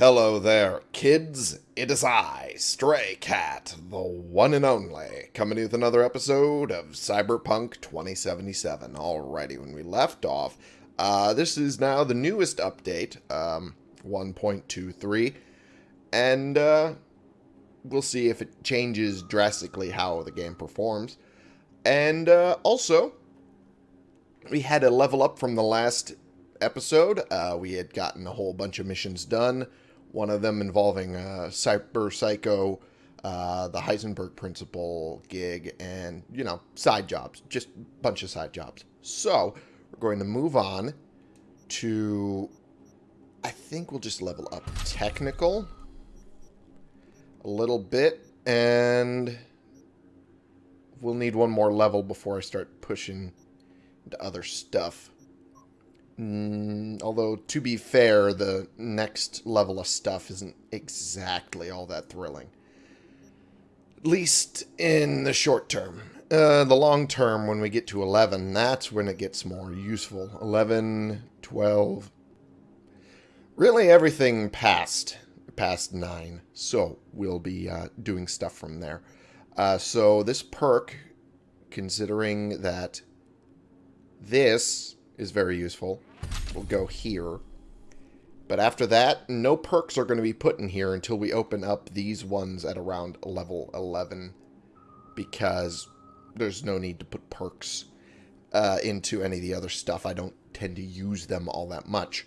Hello there, kids. It is I, Stray Cat, the one and only, coming with another episode of Cyberpunk 2077. Alrighty, when we left off, uh, this is now the newest update, um, 1.23, and uh, we'll see if it changes drastically how the game performs. And uh, also, we had a level up from the last episode. Uh, we had gotten a whole bunch of missions done. One of them involving uh, Cyber Psycho, uh, the Heisenberg Principle gig, and, you know, side jobs. Just a bunch of side jobs. So, we're going to move on to... I think we'll just level up technical a little bit, and we'll need one more level before I start pushing into other stuff. Mm, although, to be fair, the next level of stuff isn't exactly all that thrilling. At least in the short term. Uh, the long term, when we get to 11, that's when it gets more useful. 11, 12, really everything past, past 9. So, we'll be uh, doing stuff from there. Uh, so, this perk, considering that this is very useful, We'll go here. But after that, no perks are going to be put in here until we open up these ones at around level 11. Because there's no need to put perks uh, into any of the other stuff. I don't tend to use them all that much.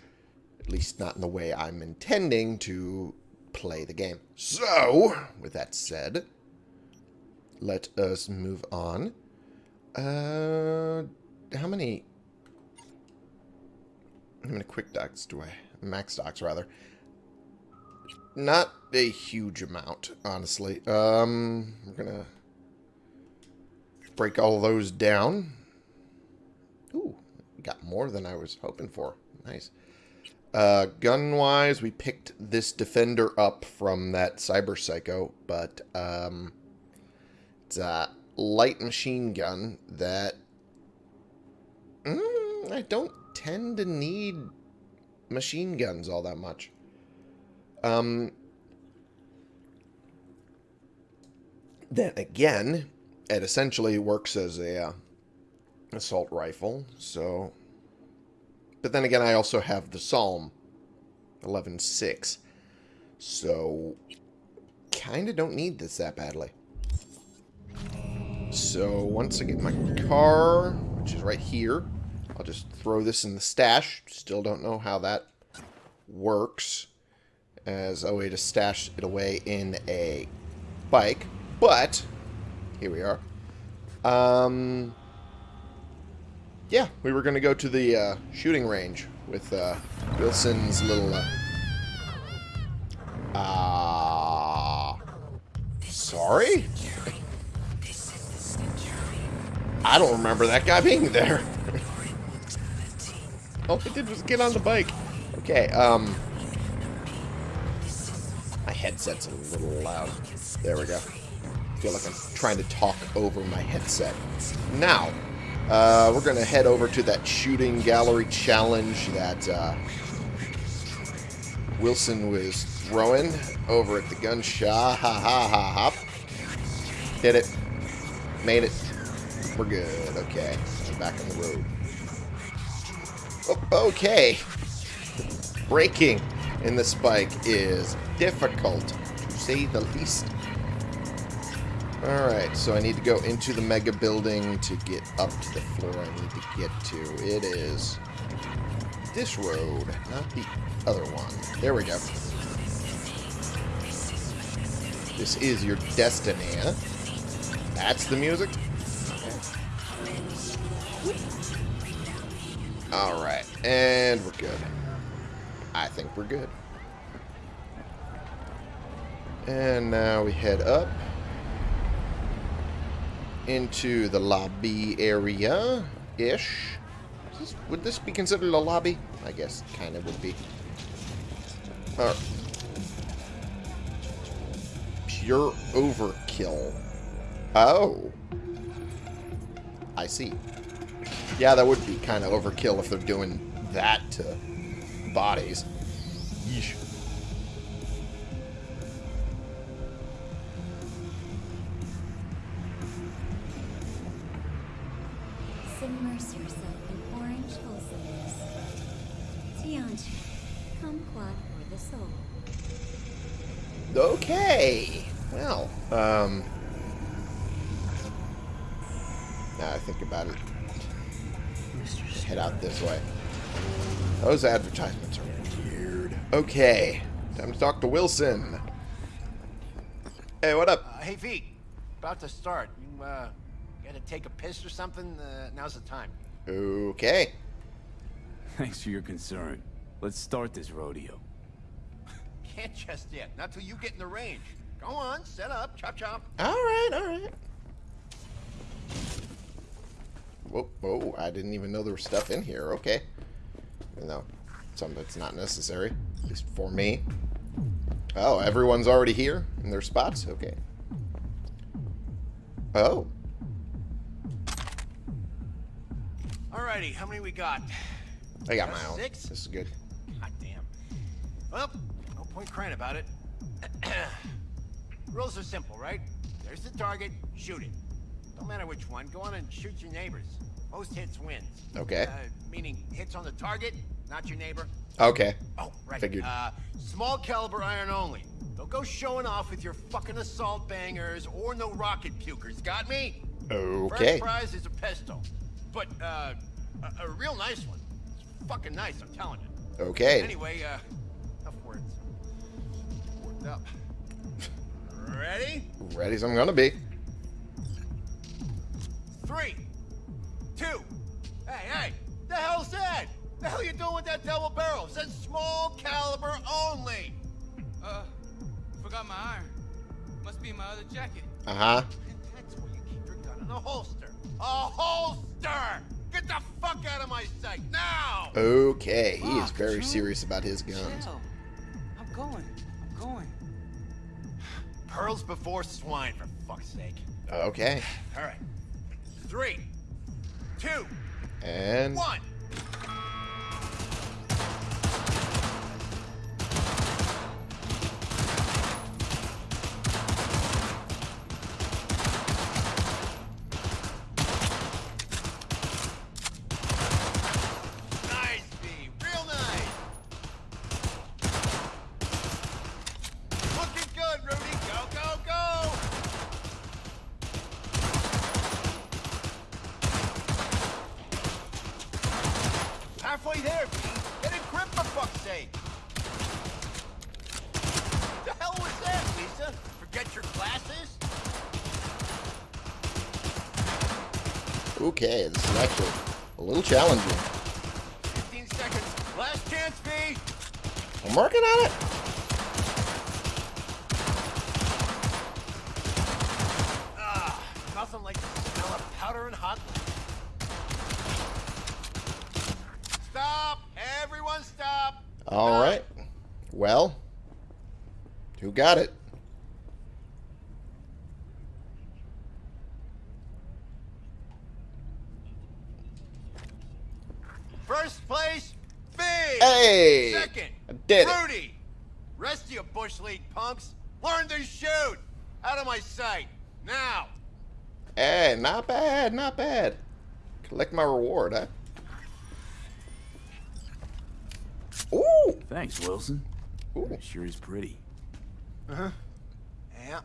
At least not in the way I'm intending to play the game. So, with that said, let us move on. Uh, how many how many quick docs do I... Max docs rather. Not a huge amount, honestly. Um, we're gonna break all those down. Ooh, got more than I was hoping for. Nice. Uh, gun-wise, we picked this Defender up from that Cyber Psycho, but um, it's a light machine gun that mm, I don't tend to need machine guns all that much. Um, then again, it essentially works as a uh, assault rifle, so... But then again, I also have the Psalm 11.6, so kind of don't need this that badly. So once I get my car, which is right here, I'll just throw this in the stash. Still don't know how that works as a way to stash it away in a bike. But, here we are. Um, yeah, we were going to go to the uh, shooting range with uh, Wilson's little... Uh, uh, sorry? I don't remember that guy being there. All I did was get on the bike. Okay, um... My headset's a little loud. There we go. I feel like I'm trying to talk over my headset. Now, uh, we're going to head over to that shooting gallery challenge that uh, Wilson was throwing over at the gun shop. Ha ha ha ha. Hit it. Made it. We're good. Okay. I'm back on the road. Okay. Braking in this bike is difficult, to say the least. Alright, so I need to go into the mega building to get up to the floor I need to get to. It is this road, not the other one. There we go. This is your destiny, huh? That's the music? Alright, and we're good. I think we're good. And now we head up into the lobby area-ish. Would this be considered a lobby? I guess kind of would be. Right. Pure overkill. Oh. I see. Yeah, that would be kind of overkill if they're doing that to bodies. Yeesh. Head this way. Those advertisements are weird. Okay. Time to talk to Wilson. Hey, what up? Uh, hey, V. About to start. You, uh, gotta take a piss or something? Uh, now's the time. Okay. Thanks for your concern. Let's start this rodeo. Can't just yet. Not till you get in the range. Go on, set up, chop chop. Alright, alright. Whoa, whoa, I didn't even know there was stuff in here. Okay. No, some that's not necessary. At least for me. Oh, everyone's already here in their spots? Okay. Oh. Alrighty, how many we got? I got Got my own. six? This is good. God damn. Well, no point crying about it. Rules are simple, right? There's the target, shoot it. Don't matter which one, go on and shoot your neighbors. Most hits wins. Okay. Uh, meaning hits on the target, not your neighbor. Okay. Oh, right. Figured. Uh, small caliber iron only. Don't go showing off with your fucking assault bangers or no rocket pukers. Got me? Okay. First prize is a pistol, but uh, a, a real nice one. It's fucking nice, I'm telling you. Okay. Anyway, uh, enough words. Worked up. Ready? Ready as I'm gonna be. Three, two. Hey, hey, the hell's that? The hell you doing with that double barrel? It says small caliber only. Uh, forgot my iron. Must be in my other jacket. Uh-huh. And that's where you keep your gun in a holster. A holster! Get the fuck out of my sight now! Okay. He is very serious about his guns. Chill. I'm going. I'm going. Pearls before swine, for fuck's sake. Okay. All right. Three, two, And one. Okay, this is actually a little challenging. 15 seconds. Last chance, V. I'm working on it. Ah, nothing like the smell of powder and hot. Stop! Everyone stop! All right. Well, who got it? First place, V! Hey! Second, I did it. Rudy! Rest of you Bush League punks, learn to shoot! Out of my sight, now! Hey, not bad, not bad. Collect my reward, huh? Ooh! Thanks, Wilson. Ooh. Sure is pretty. Uh-huh. Yeah.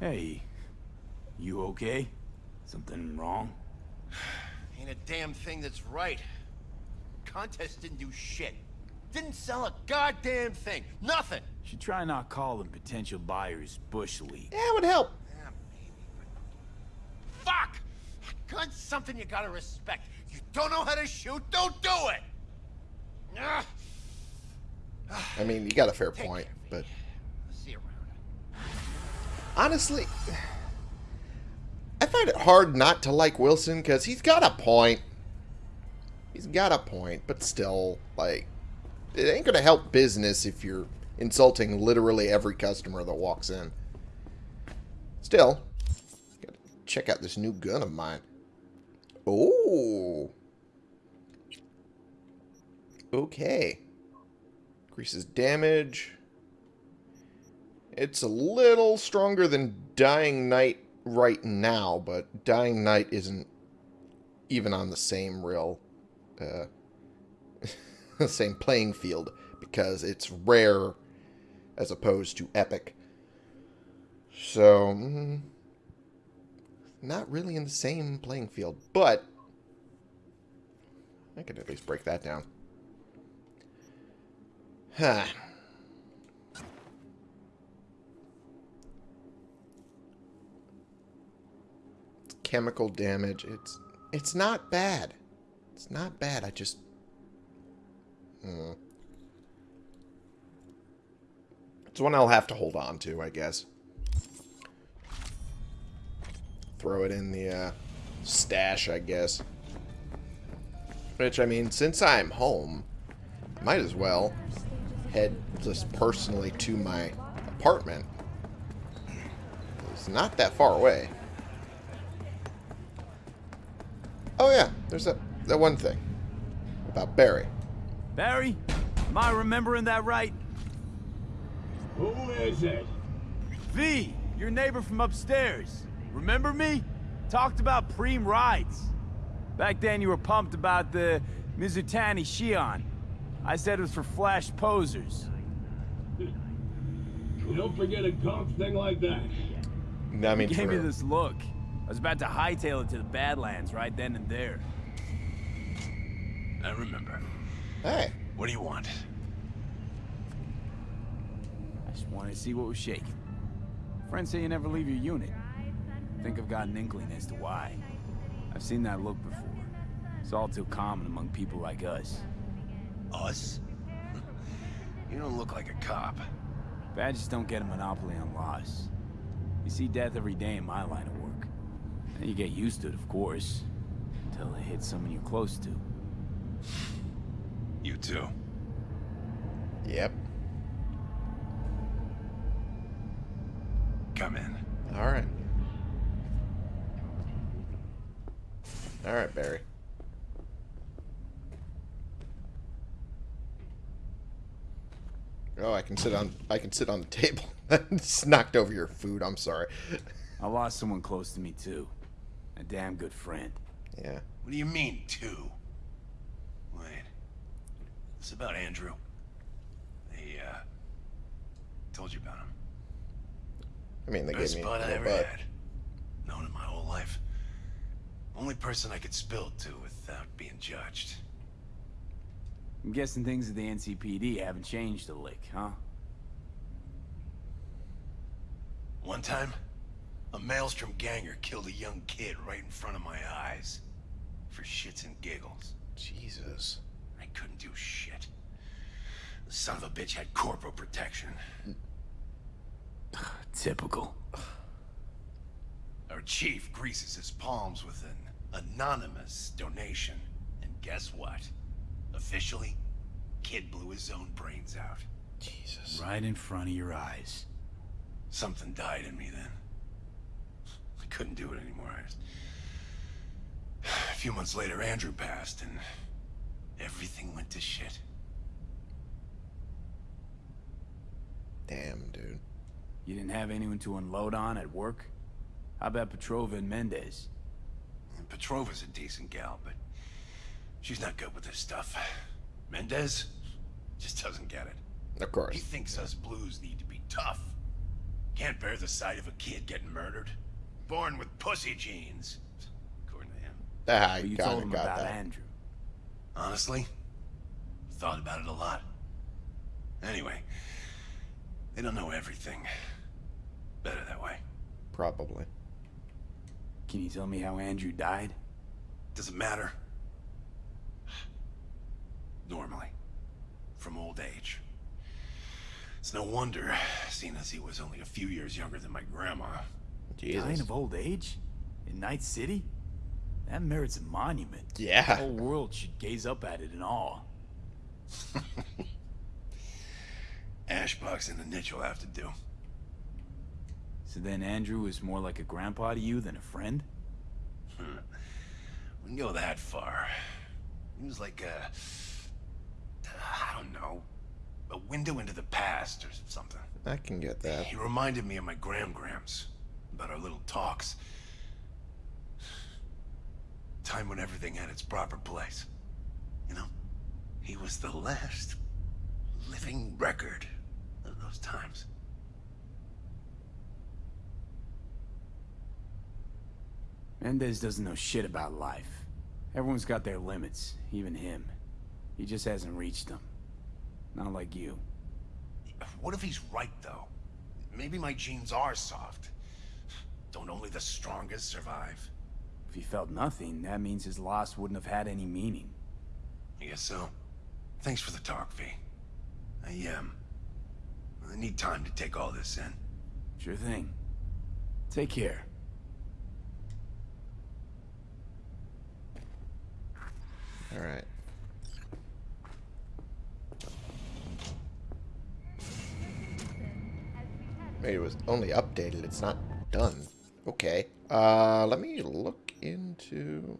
Hey, you okay? Something wrong? Ain't a damn thing that's right. Contest didn't do shit. Didn't sell a goddamn thing. Nothing. Should try not calling potential buyers bush league. Yeah, it would help. Yeah, maybe, but... Fuck! Gun's something you gotta respect. You don't know how to shoot, don't do it! Ah, I mean, you got a fair Take point, but see you around. honestly, I find it hard not to like Wilson because he's got a point. He's got a point, but still, like, it ain't gonna help business if you're insulting literally every customer that walks in. Still, gotta check out this new gun of mine. Oh. Okay. Increases damage. It's a little stronger than Dying Night right now, but Dying Night isn't even on the same real, uh, the same playing field because it's rare as opposed to epic. So, mm, not really in the same playing field, but I could at least break that down. Huh. Chemical damage. It's it's not bad. It's not bad. I just. Hmm. It's one I'll have to hold on to, I guess. Throw it in the uh, stash, I guess. Which, I mean, since I'm home, I might as well head just personally to my apartment. It's not that far away. Oh yeah, there's that, that one thing about Barry. Barry? Am I remembering that right? Who is it? V, your neighbor from upstairs. Remember me? Talked about Preem rides. Back then you were pumped about the Mizutani Shion. I said it was for flash posers. You don't forget a gonk thing like that. I mean, He gave me this look. I was about to hightail it to the Badlands right then and there. I remember. Hey, What do you want? I just wanted to see what was shaking. Friends say you never leave your unit. Think I've got an inkling as to why. I've seen that look before. It's all too common among people like us. Us? You don't look like a cop. Badges don't get a monopoly on loss. You see death every day in my line of work. And you get used to it, of course. Until it hits someone you're close to. You too. yep. Come in. All right. All right, Barry. Oh, I can sit on I can sit on the table. Just knocked over your food. I'm sorry. I lost someone close to me, too. A damn good friend. Yeah. What do you mean, two? Wait. This about Andrew. They, uh... Told you about him. I mean, they Best gave me a bud I ever butt. had. Known him my whole life. Only person I could spill to without being judged. I'm guessing things at the NCPD haven't changed a lick, huh? One time, a Maelstrom ganger killed a young kid right in front of my eyes. For shits and giggles. Jesus. I couldn't do shit. The son of a bitch had corporal protection. Typical. Our chief greases his palms with an anonymous donation. And guess what? Officially, kid blew his own brains out. Jesus. Right in front of your eyes. Something died in me then. I couldn't do it anymore. I just... A few months later, Andrew passed, and everything went to shit. Damn, dude. You didn't have anyone to unload on at work? How about Petrova and Mendez? And Petrova's a decent gal, but she's not good with this stuff. Mendez just doesn't get it. Of course. He thinks us blues need to be tough. Can't bear the sight of a kid getting murdered. Born with pussy genes. According to him. Ah, I But you told him about that. Andrew. Honestly, thought about it a lot. Anyway, they don't know everything. Better that way. Probably. Can you tell me how Andrew died? Doesn't matter? Normally. From old age. It's no wonder, seeing as he was only a few years younger than my grandma. Dying Jesus. of old age? In Night City? That merits a monument. Yeah. The whole world should gaze up at it in awe. Ashbox and the niche will have to do. So then Andrew was more like a grandpa to you than a friend? Hmm. Wouldn't go that far. He was like a... I don't know. A window into the past or something. I can get that. He reminded me of my Gram Grams. About our little talks. Time when everything had its proper place. You know, he was the last living record of those times. Mendez doesn't know shit about life. Everyone's got their limits, even him. He just hasn't reached them. Not like you. What if he's right, though? Maybe my genes are soft. Don't only the strongest survive? If he felt nothing, that means his loss wouldn't have had any meaning. I guess so. Thanks for the talk, V. I, um... I need time to take all this in. Sure thing. Take care. Alright. Maybe it was only updated, it's not done. Okay. Uh, let me look into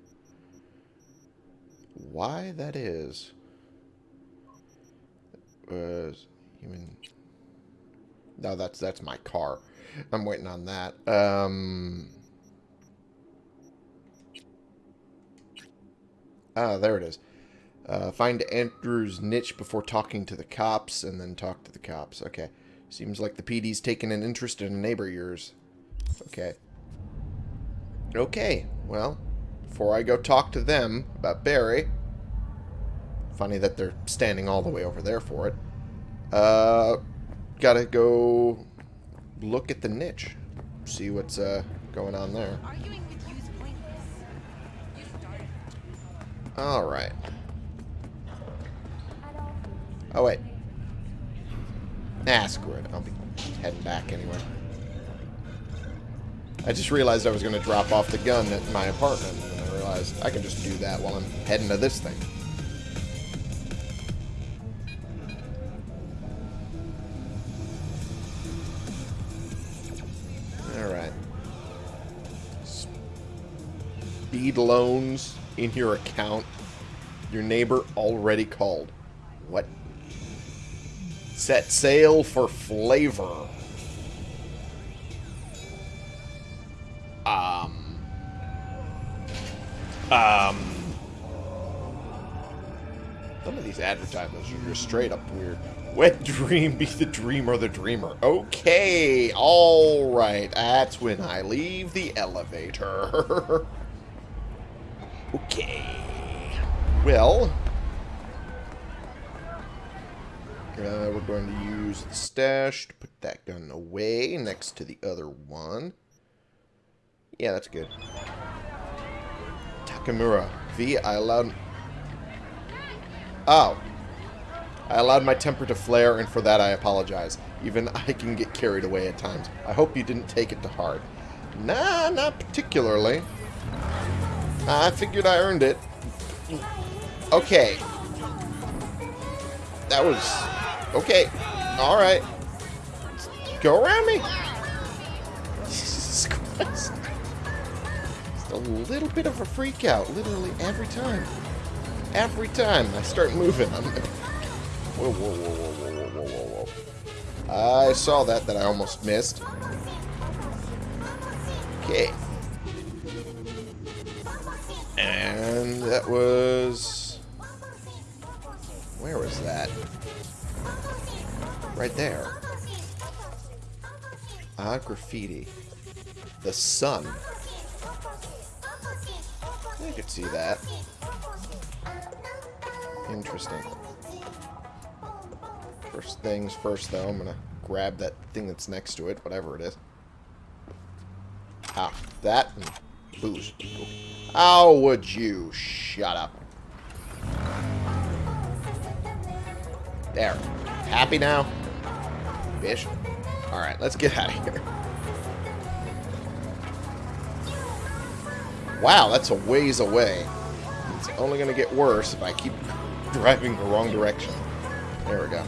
why that is. Was human No, that's that's my car. I'm waiting on that. Um Ah, there it is. Uh, find Andrew's niche before talking to the cops, and then talk to the cops. Okay. Seems like the PD's taken an interest in a neighbor of yours. Okay. Okay, well, before I go talk to them about Barry... Funny that they're standing all the way over there for it. Uh, gotta go look at the niche. See what's uh, going on there. Arguing with you's pointless. You started. Alright. Oh, wait. Nah, screw it. I'll be heading back anyway. I just realized I was going to drop off the gun at my apartment, and I realized I can just do that while I'm heading to this thing. Alright. Speed loans in your account. Your neighbor already called. What? Set sail for flavor. Um. Some of these advertisements are just straight up weird. Wet dream be the dream or the dreamer. Okay, alright. That's when I leave the elevator. okay. Well, Uh, we're going to use the stash to put that gun away next to the other one. Yeah, that's good. Takamura. V, I allowed... Oh. I allowed my temper to flare, and for that I apologize. Even I can get carried away at times. I hope you didn't take it to heart. Nah, not particularly. I figured I earned it. Okay. That was Okay. Alright. Go around me. Jesus Christ. A little bit of a freak out, literally every time. Every time I start moving, I'm like, whoa, whoa, whoa, whoa, whoa, whoa, whoa, whoa. I saw that that I almost missed. Okay. And that was... Where was that? Right there. Ah, graffiti. The sun. Could see that. Interesting. First things first, though, I'm gonna grab that thing that's next to it, whatever it is. Ah, that and boost. How would you shut up? There. Happy now? Bish. Alright, let's get out of here. Wow, that's a ways away. It's only going to get worse if I keep driving the wrong direction. There we go.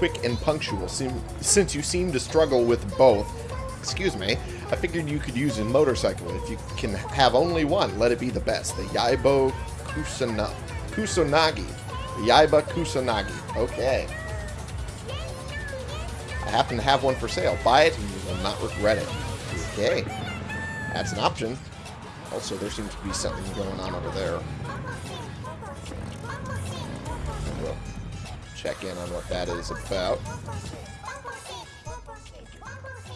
Quick and punctual. Since you seem to struggle with both, excuse me, I figured you could use a motorcycle. If you can have only one, let it be the best. The Yaibo Kusana, Kusanagi. The Yaiba Kusanagi. Okay. I happen to have one for sale. Buy it and you will not regret it. Okay. That's an option. Also, there seems to be something going on over there. Check in on what that is about.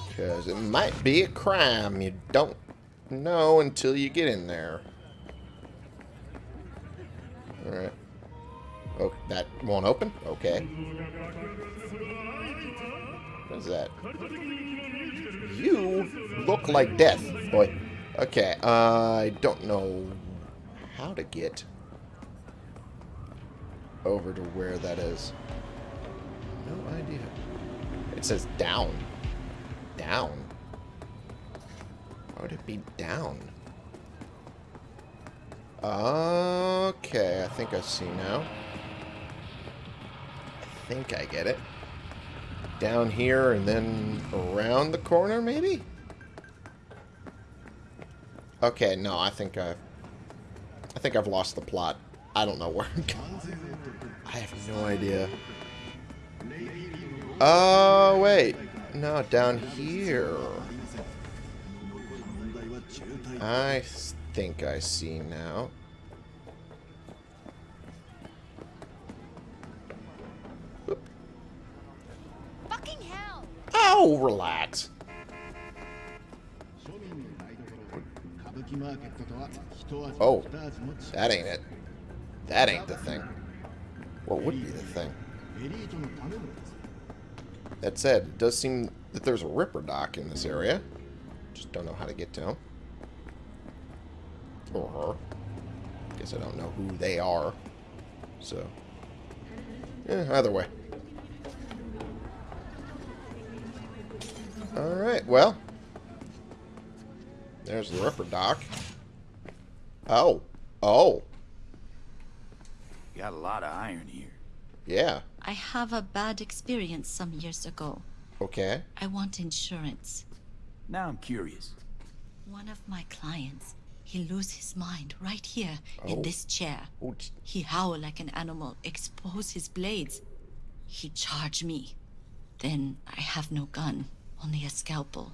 Because it might be a crime. You don't know until you get in there. Alright. Oh, that won't open? Okay. What is that? You look like death, boy. Okay, uh, I don't know how to get over to where that is. No idea. It says down. Down. Why would it be down? Okay, I think I see now. I think I get it. Down here and then around the corner, maybe? Okay, no, I think I've... I think I've lost the plot. I don't know where I'm going. I have no idea. Oh, wait. No, down here. I think I see now. Fucking hell! Oh, relax. Oh, that ain't it. That ain't the thing. What would be the thing? That said, it does seem that there's a Ripperdoc in this area. Just don't know how to get to him. Or her. Guess I don't know who they are. So, yeah, either way. Alright, well. There's the Ripperdoc. Oh. Oh. You got a lot of iron here. Yeah. I have a bad experience some years ago. Okay. I want insurance. Now I'm curious. One of my clients, he lose his mind right here Oh. in this chair. Oh, He howl like an animal, expose his blades. He charge me. Then I have no gun, only a scalpel.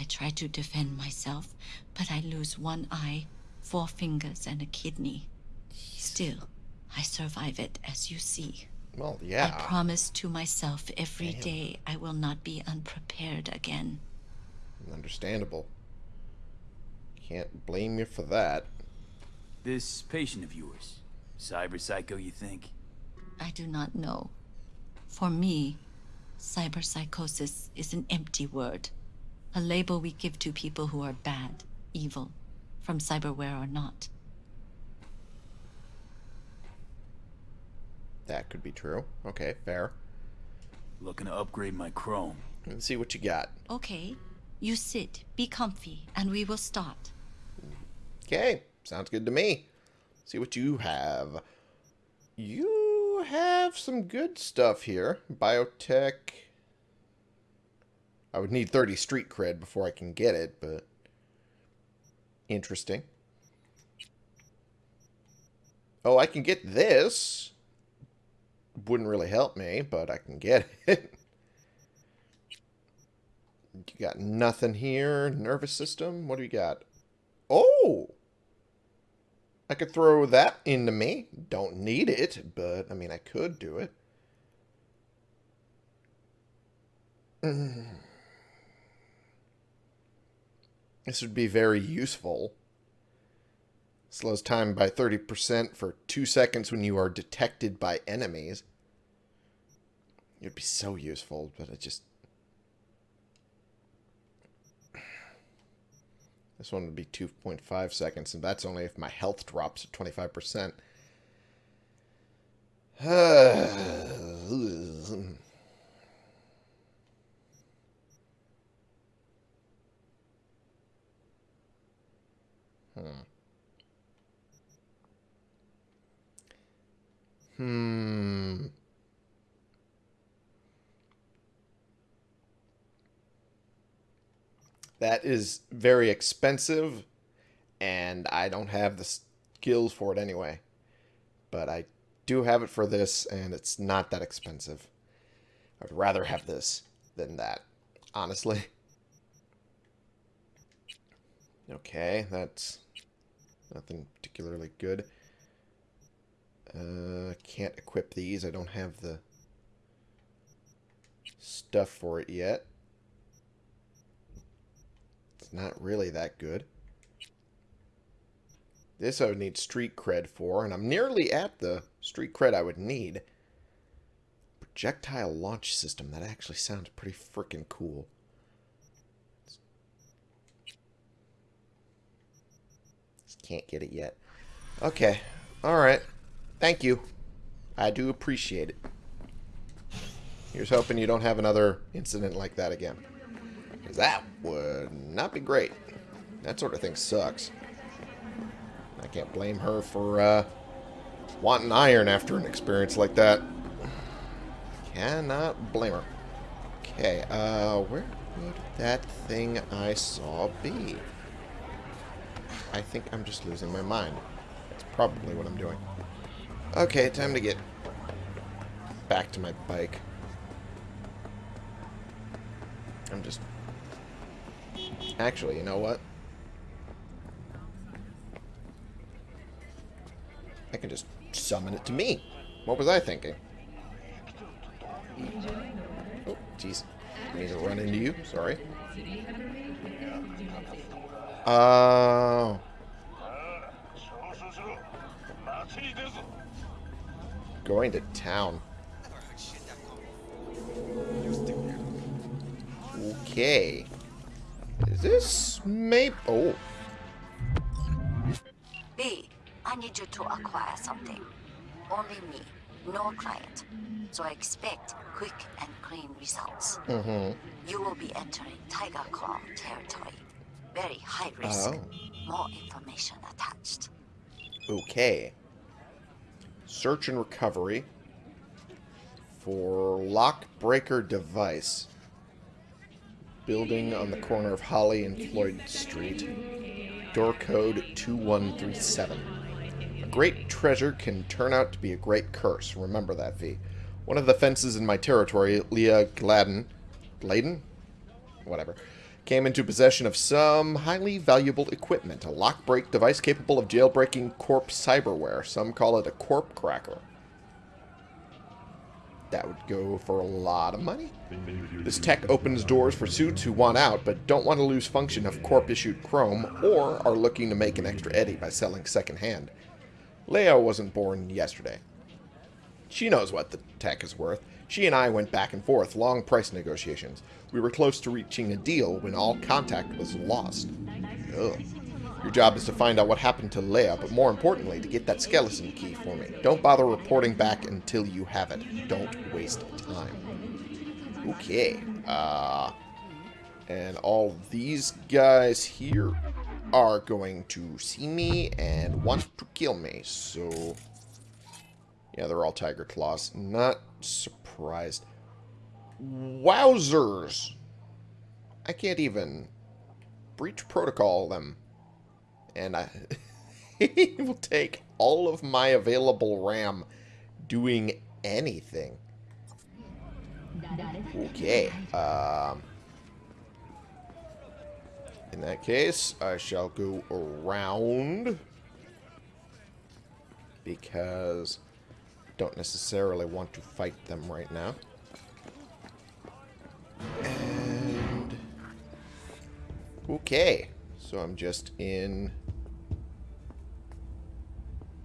I try to defend myself, but I lose one eye, four fingers, and a kidney. Still, I survive it, as you see. well, yeah. I promise to myself every Damn. day I will not be unprepared again. Understandable. Can't blame you for that. This patient of yours, cyber psycho, you think? I do not know. For me, cyber psychosis is an empty word. A label we give to people who are bad, evil, from cyberware or not. That could be true. Okay, fair. Looking to upgrade my chrome. Let's see what you got. Okay, you sit, be comfy, and we will start. Okay, sounds good to me. See what you have. You have some good stuff here. Biotech. I would need 30 street cred before I can get it, but interesting. Oh, I can get this. Wouldn't really help me, but I can get it. You got nothing here. Nervous system. What do you got? Oh! I could throw that into me. Don't need it, but I mean, I could do it. Mm. This would be very useful. Slows time by 30% for two seconds when you are detected by enemies. It would be so useful, but it just This one would be 2.5 seconds, and that's only if my health drops at 25%. hmm. Hmm. That is very expensive, and I don't have the skills for it anyway. But I do have it for this, and it's not that expensive. I'd rather have this than that, honestly. Okay, that's nothing particularly good. Uh, can't equip these. I don't have the stuff for it yet. It's not really that good. This I would need street cred for, and I'm nearly at the street cred I would need. Projectile launch system. That actually sounds pretty freaking cool. Just can't get it yet. Okay. Alright. Thank you. I do appreciate it. Here's hoping you don't have another incident like that again. Because that would not be great. That sort of thing sucks. I can't blame her for uh, wanting iron after an experience like that. Cannot blame her. Okay, uh, where would that thing I saw be? I think I'm just losing my mind. That's probably what I'm doing. Okay, time to get back to my bike. I'm just... Actually, you know what? I can just summon it to me. What was I thinking? Oh, jeez. I need to run into you. Sorry. Oh. Going to town. Okay. Is this maybe... Oh. V, I need you to acquire something. Only me, no client. So I expect quick and clean results. Mm-hmm. You will be entering Tiger Claw territory. Very high risk. Oh. More information attached. Okay. Search and recovery for lock breaker device. Building on the corner of Holly and Floyd Street. Door code 2137. A great treasure can turn out to be a great curse. Remember that, V. One of the fences in my territory, Leah Gladden, Gladen? Whatever. Came into possession of some highly valuable equipment. A lock break device capable of jailbreaking corp cyberware. Some call it a corp cracker. That would go for a lot of money. This tech opens doors for suits who want out but don't want to lose function of corp-issued chrome or are looking to make an extra eddy by selling secondhand. Leo wasn't born yesterday. She knows what the tech is worth. She and I went back and forth, long price negotiations. We were close to reaching a deal when all contact was lost. Ugh. Your job is to find out what happened to Leia, but more importantly, to get that skeleton key for me. Don't bother reporting back until you have it. Don't waste time. Okay. Uh, and all these guys here are going to see me and want to kill me. So, yeah, they're all Tiger Claws. Not surprised. Wowzers! I can't even breach protocol them. And I it will take all of my available RAM doing anything. Okay. Um, in that case, I shall go around because don't necessarily want to fight them right now. And okay, so I'm just in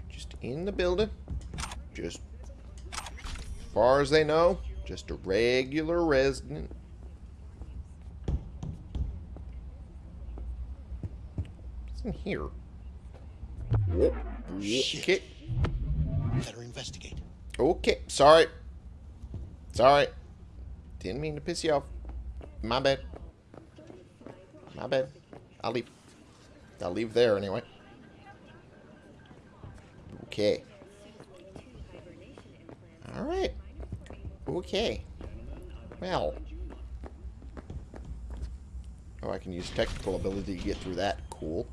just in the building. Just As far as they know, just a regular resident. What's in here? Whoop. Okay. Better investigate. Okay, sorry. Sorry. Didn't mean to piss you off. My bad. My bad. I'll leave. I'll leave there anyway. Okay. Alright. Okay. Well. Oh, I can use technical ability to get through that. Cool.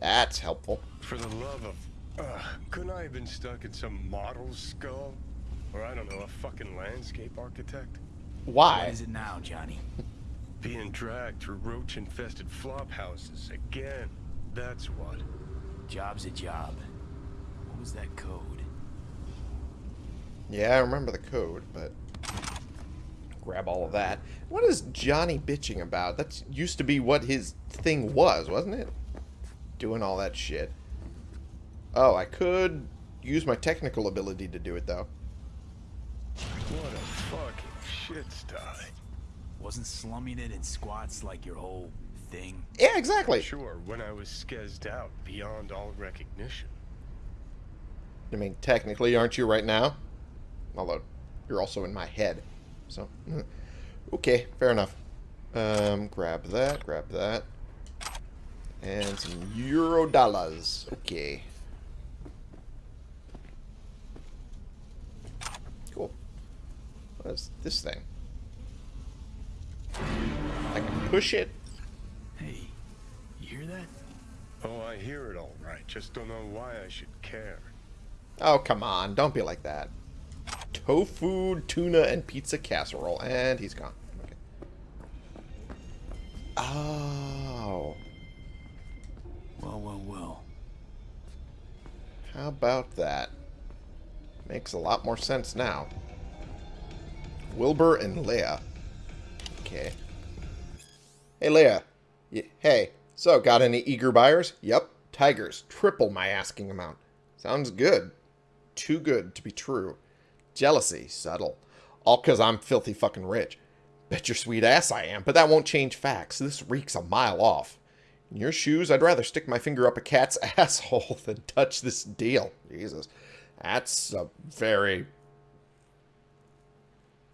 That's helpful. For the love of... Uh, couldn't I have been stuck in some model's skull? Or I don't know, a fucking landscape architect? Why? What is it now, Johnny? Being dragged through roach-infested flop houses again. That's what. Job's a job. What was that code? Yeah, I remember the code, but grab all of that. What is Johnny bitching about? That used to be what his thing was, wasn't it? Doing all that shit. Oh, I could use my technical ability to do it, though. What a fucking shit sty. Wasn't slumming it in squats like your whole thing? Yeah, exactly. Sure, when I was skezzed out beyond all recognition. I mean, technically, aren't you right now? Although, you're also in my head. So, mm. okay, fair enough. Um, grab that, grab that. And some euro dollars. Okay. Cool. What is this thing? I can push it. Hey, you hear that? Oh, I hear it all right. Just don't know why I should care. Oh, come on. Don't be like that. Tofu, tuna, and pizza casserole. And he's gone. Okay. Oh. Well, well, well. How about that? Makes a lot more sense now. Wilbur and Leia. Okay. Hey, Leia. Hey, so, got any eager buyers? Yep. Tigers. Triple my asking amount. Sounds good. Too good to be true. Jealousy. Subtle. All because I'm filthy fucking rich. Bet your sweet ass I am, but that won't change facts. This reeks a mile off. In your shoes, I'd rather stick my finger up a cat's asshole than touch this deal. Jesus. That's a very...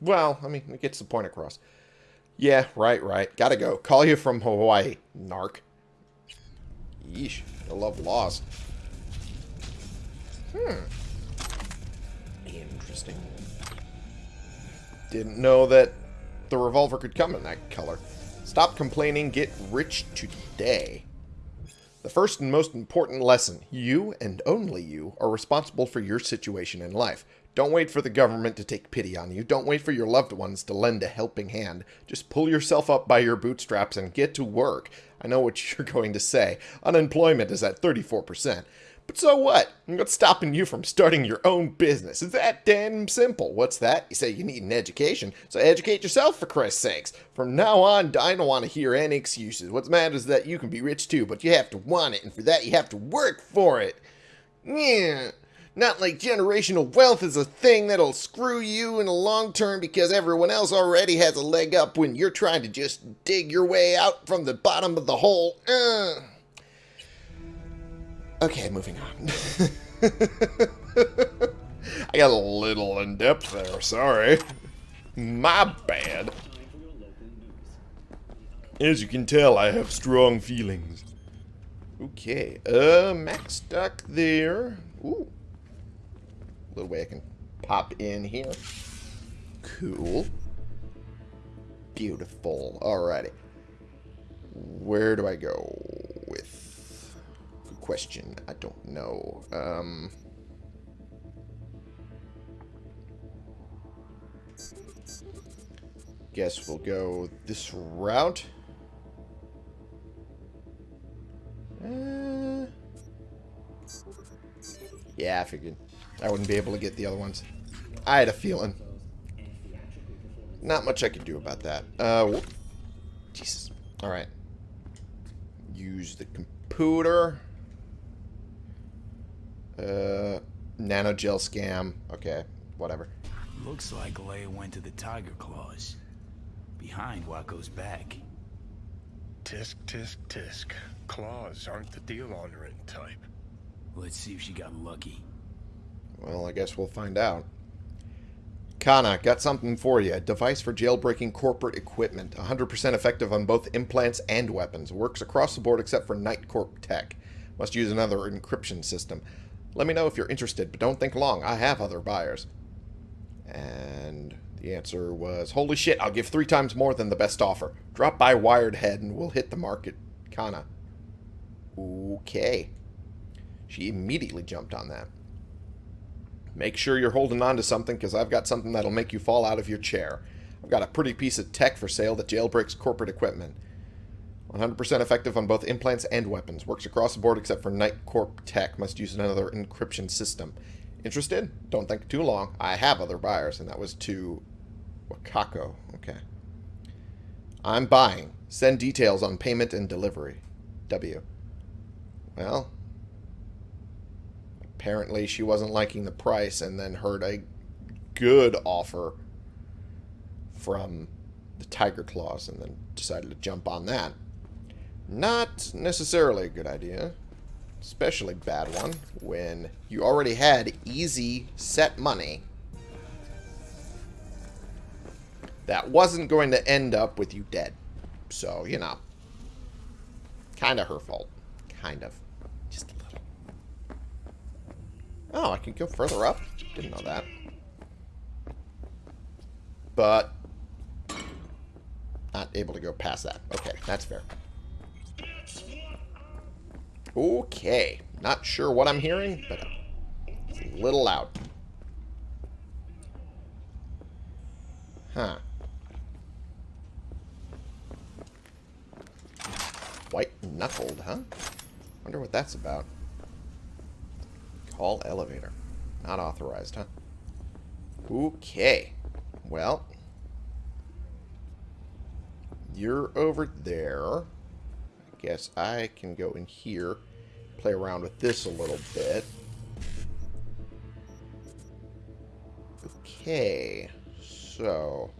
Well, I mean, it gets the point across. Yeah, right, right. Gotta go. Call you from Hawaii, narc. Yeesh. I love laws. Hmm. Interesting. Didn't know that the revolver could come in that color. Stop complaining, get rich today. The first and most important lesson, you and only you are responsible for your situation in life. Don't wait for the government to take pity on you. Don't wait for your loved ones to lend a helping hand. Just pull yourself up by your bootstraps and get to work. I know what you're going to say. Unemployment is at 34%. But so what? What's stopping you from starting your own business? It's that damn simple. What's that? You say you need an education, so educate yourself for Christ's sakes. From now on, I don't want to hear any excuses. What's matters is that you can be rich too, but you have to want it, and for that you have to work for it. Yeah. Not like generational wealth is a thing that'll screw you in the long term because everyone else already has a leg up when you're trying to just dig your way out from the bottom of the hole. Uh. Okay, moving on. I got a little in depth there, sorry. My bad. As you can tell, I have strong feelings. Okay, uh, MaxDoc there. Ooh. Little way I can pop in here. Cool. Beautiful. Alrighty. Where do I go with... Good question. I don't know. Um... Guess we'll go this route. Uh, yeah, I figured. I wouldn't be able to get the other ones. I had a feeling. Not much I could do about that. Uh, whoop. Jesus. Alright. Use the computer. Uh, nanogel scam. Okay, whatever. Looks like Leia went to the Tiger Claws. Behind Wakako's back. Tisk, tisk, tisk. Claws aren't the deal honoring type. Let's see if she got lucky. Well, I guess we'll find out. Kana, got something for you. A device for jailbreaking corporate equipment. 100% effective on both implants and weapons. Works across the board except for NightCorp tech. Must use another encryption system. Let me know if you're interested, but don't think long. I have other buyers. And The answer was, Holy shit, I'll give three times more than the best offer. Drop by Wired Head and we'll hit the market. Kana. Okay. She immediately jumped on that. Make sure you're holding on to something because I've got something that'll make you fall out of your chair. I've got a pretty piece of tech for sale that jailbreaks corporate equipment. 100% effective on both implants and weapons. Works across the board except for NightCorp tech. Must use another encryption system. Interested? Don't think too long. I have other buyers, and that was to Wakako. Okay. I'm buying. Send details on payment and delivery. W. Well, apparently she wasn't liking the price and then heard a good offer from the Tiger Claws and then decided to jump on that. Not necessarily a good idea. Especially bad one when you already had easy set money that wasn't going to end up with you dead. So, you know. Kind of her fault. Kind of. Just a little. Oh, I can go further up? Didn't know that. But not able to go past that. Okay, that's fair. Okay. Not sure what I'm hearing, but it's a little loud. Huh. White knuckled, huh? Wonder what that's about. Call elevator. Not authorized, huh? Okay. Well. You're over there. I guess I can go in here. Play around with this a little bit. Okay. So...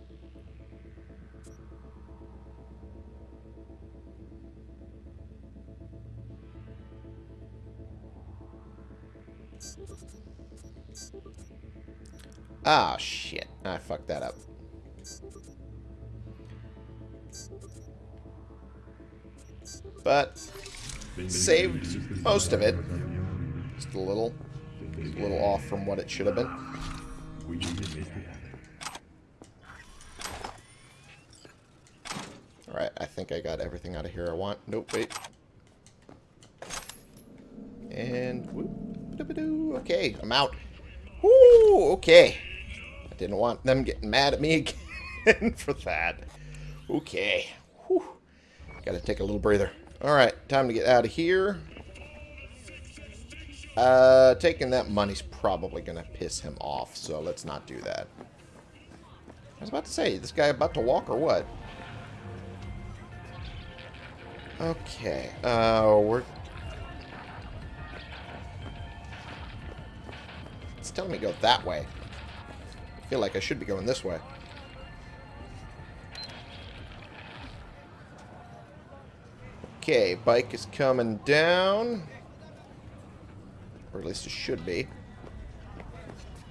Ah, shit. I fucked that up. But saved most of it. Just a little, just a little off from what it should have been. Alright, I think I got everything out of here I want. Nope, wait. And, okay, I'm out. Woo, okay. Didn't want them getting mad at me again for that. Okay. Whew. Gotta take a little breather. Alright, time to get out of here. Uh, taking that money's probably to piss him off, so let's not do that. I was about to say, this guy about to walk or what? Okay, uh, we're... It's telling me to go that way. I feel like I should be going this way. Okay, bike is coming down. Or at least it should be.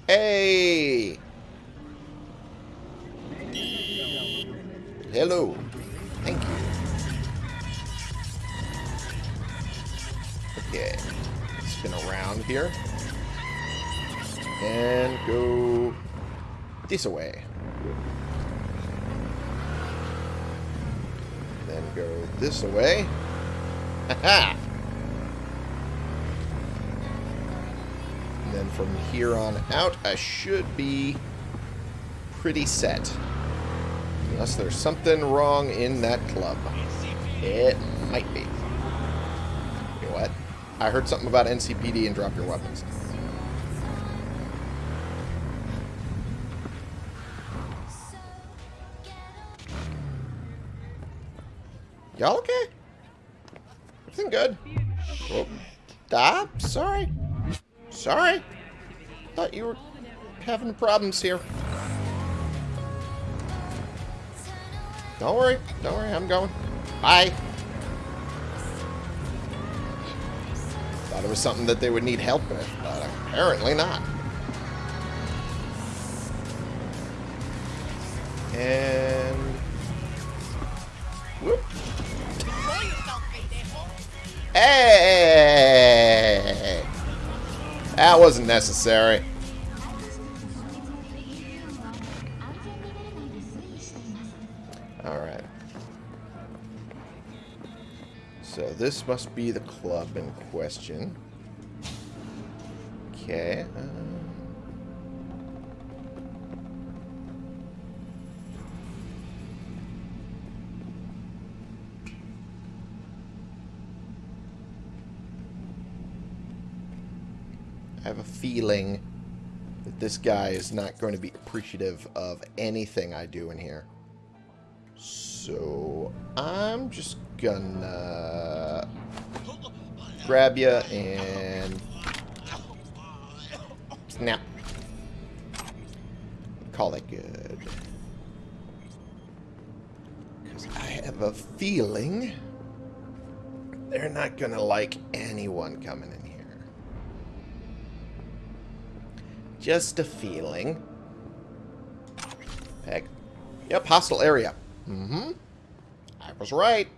Hey! Hello. Thank you. Okay. Spin around here. And go this away. Then go this away. And then from here on out, I should be pretty set. Unless there's something wrong in that club. It might be. You know what? I heard something about NCPD and drop your weapons. Y'all okay? Everything good? Oh, ah, sorry. Sorry. Thought you were having problems here. Don't worry. Don't worry. I'm going. Bye. Thought it was something that they would need help with, but apparently not. And... Hey! That wasn't necessary. Alright. So this must be the club in question. Okay. Uh... feeling that this guy is not going to be appreciative of anything I do in here. So I'm just gonna grab you and snap. Call that good. Because I have a feeling they're not gonna like anyone coming in Just a feeling. Peg. Yep, hostile area. Mm-hmm. I was right.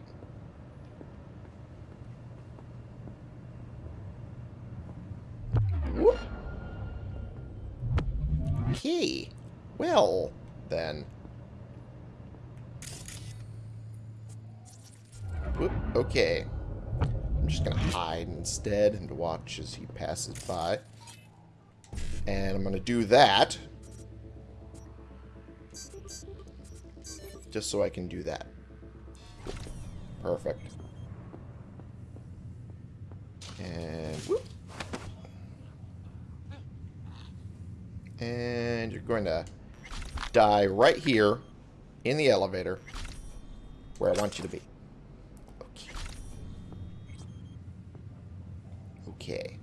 Whoop. Okay. Well, then. Whoop. Okay. I'm just to hide instead and watch as he passes by. And I'm going to do that. Just so I can do that. Perfect. And whoop. And you're going to die right here in the elevator where I want you to be. Okay. Okay.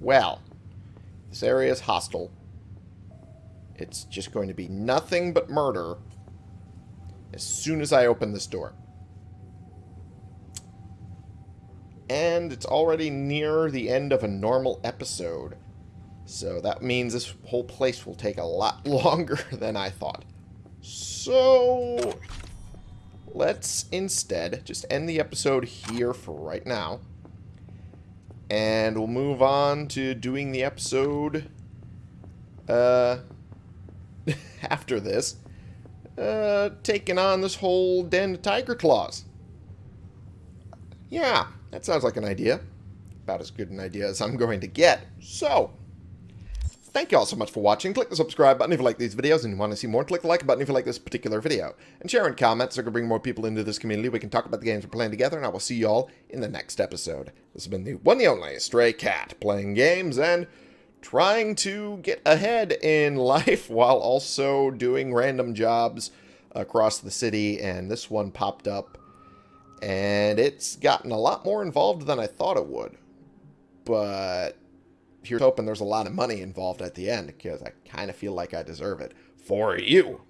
Well, this area is hostile. It's just going to be nothing but murder as soon as I open this door. And it's already near the end of a normal episode. So that means this whole place will take a lot longer than I thought. So let's instead just end the episode here for right now. And we'll move on to doing the episode uh, after this. Uh, taking on this whole den of tiger claws. Yeah, that sounds like an idea. About as good an idea as I'm going to get. So, thank you all so much for watching. Click the subscribe button if you like these videos and you want to see more. Click the like button if you like this particular video. And share and comment so we can bring more people into this community. We can talk about the games we're playing together, and I will see you all in the next episode. This has been the one and only Stray Cat, playing games and trying to get ahead in life while also doing random jobs across the city. And this one popped up and it's gotten a lot more involved than I thought it would. But here's hoping there's a lot of money involved at the end because I kind of feel like I deserve it for you.